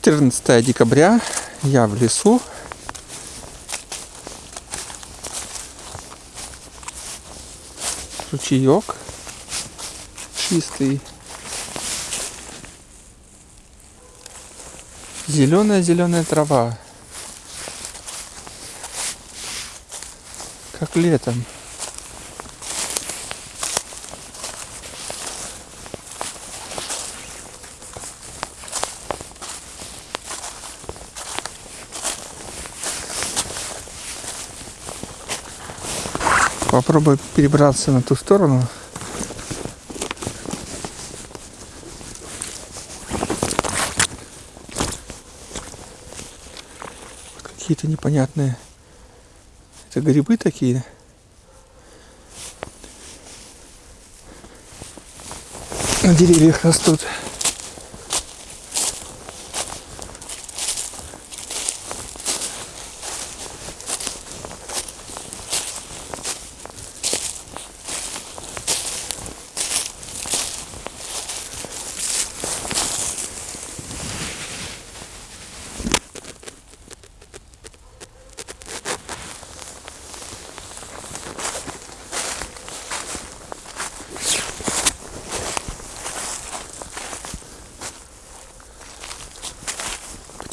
14 декабря. Я в лесу. Ручеек чистый. Зеленая-зеленая трава. Как летом. Попробую перебраться на ту сторону. Какие-то непонятные. Это грибы такие. На деревьях растут.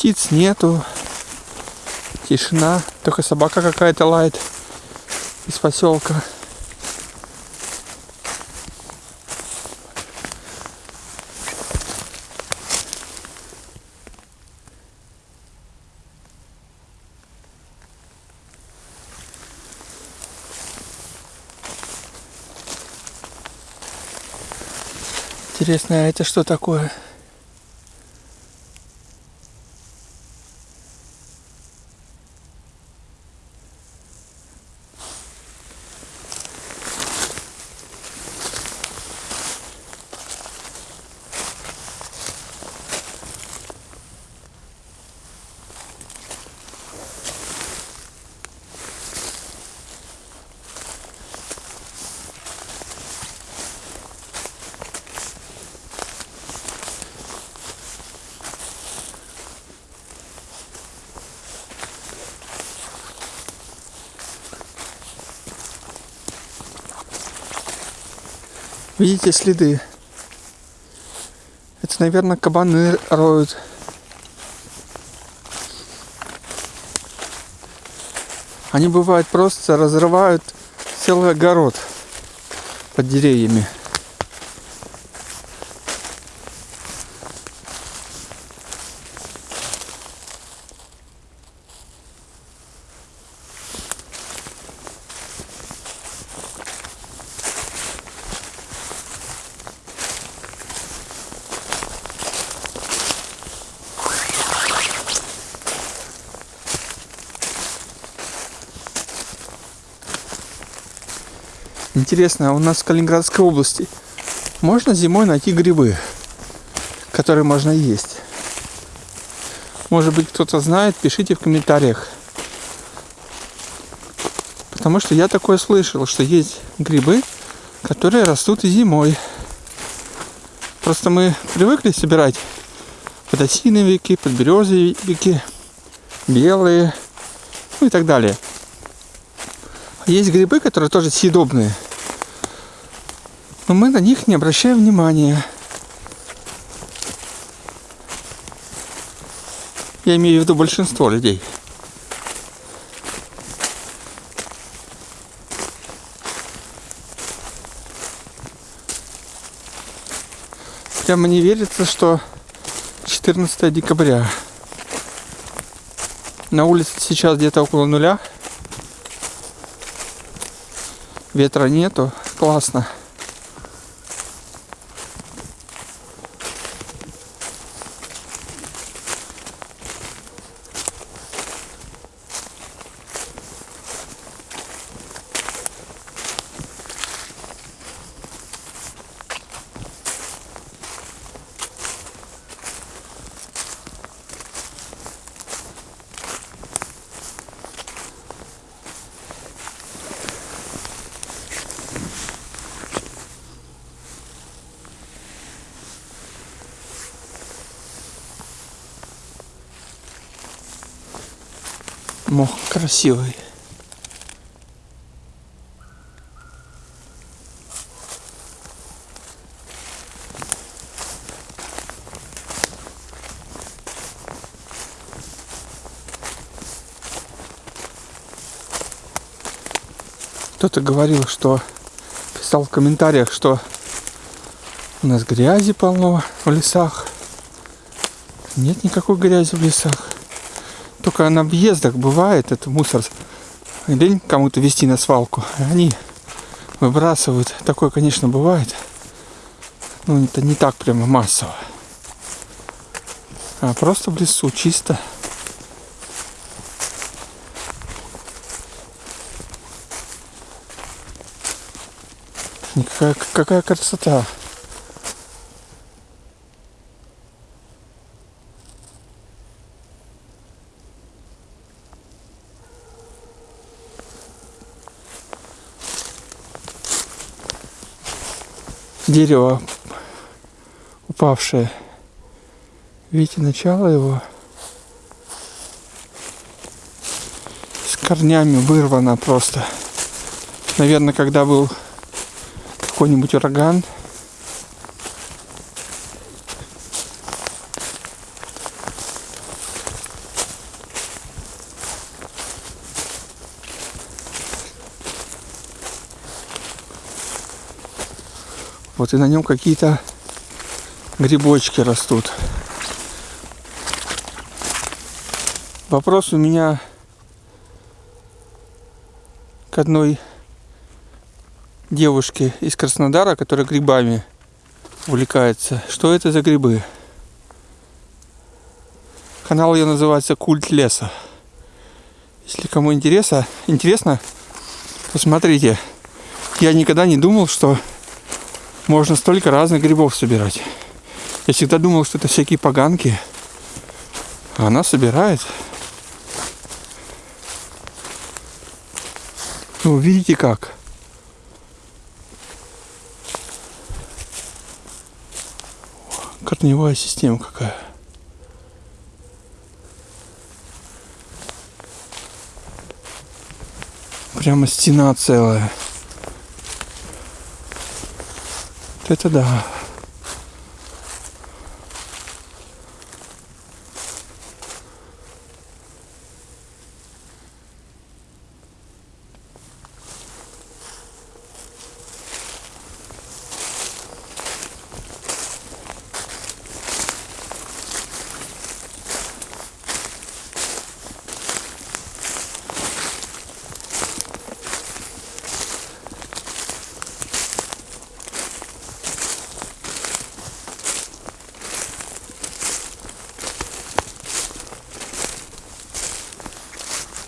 Птиц нету. Тишина. Только собака какая-то лает из поселка. Интересно, а это что такое? Видите следы? Это, наверное, кабаны роют. Они бывают просто разрывают целый огород под деревьями. Интересно, а у нас в Калининградской области можно зимой найти грибы, которые можно есть? Может быть, кто-то знает, пишите в комментариях. Потому что я такое слышал, что есть грибы, которые растут и зимой. Просто мы привыкли собирать подосиновики, подберезовики, белые, ну и так далее. Есть грибы, которые тоже съедобные. Но мы на них не обращаем внимания. Я имею в виду большинство людей. Прямо не верится, что 14 декабря. На улице сейчас где-то около нуля. Ветра нету. Классно. Мох красивый. Кто-то говорил, что писал в комментариях, что у нас грязи полно в лесах. Нет никакой грязи в лесах. Только на объездах бывает это мусор. Лень кому-то вести на свалку. Они выбрасывают. Такое, конечно, бывает. Но это не так прямо массово. А просто в лесу чисто. Какая, какая красота. Дерево упавшее. Видите, начало его с корнями вырвано просто. Наверное, когда был какой-нибудь ураган. Вот и на нем какие-то грибочки растут. Вопрос у меня к одной девушки из Краснодара, которая грибами увлекается. Что это за грибы? Канал ее называется Культ леса. Если кому интересно, интересно, посмотрите. Я никогда не думал, что можно столько разных грибов собирать. Я всегда думал, что это всякие поганки. А она собирает. Ну, видите как? корневая система какая. Прямо стена целая. Это да.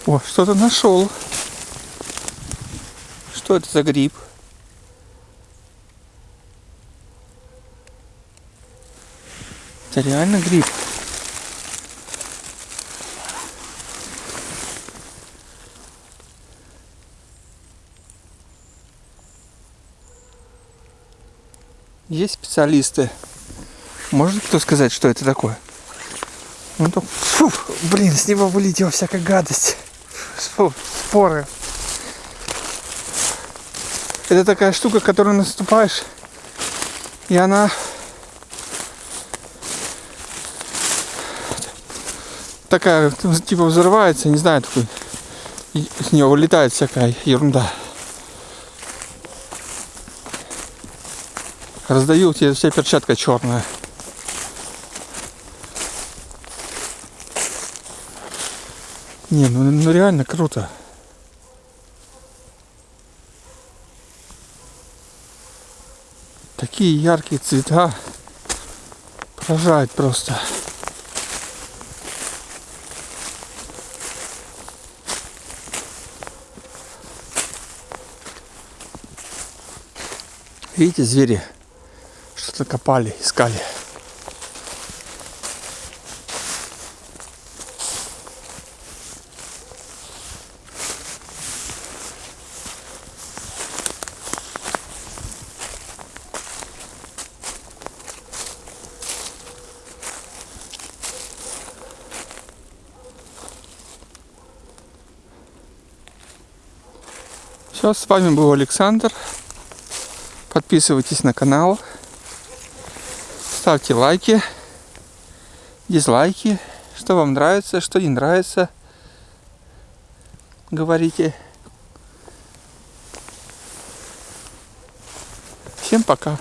О, что-то нашел. Что это за гриб? Это реально гриб. Есть специалисты. Может кто сказать, что это такое? Ну то, фу, блин, с него вылетела всякая гадость споры. Это такая штука, которую наступаешь, и она такая, типа взрывается, не знаю, такой, с нее вылетает всякая ерунда. Раздаю тебе вся перчатка черная. Не, ну, ну реально круто. Такие яркие цвета. Поражает просто. Видите, звери что-то копали, искали. Все, с вами был Александр. Подписывайтесь на канал. Ставьте лайки, дизлайки. Что вам нравится, что не нравится. Говорите. Всем пока.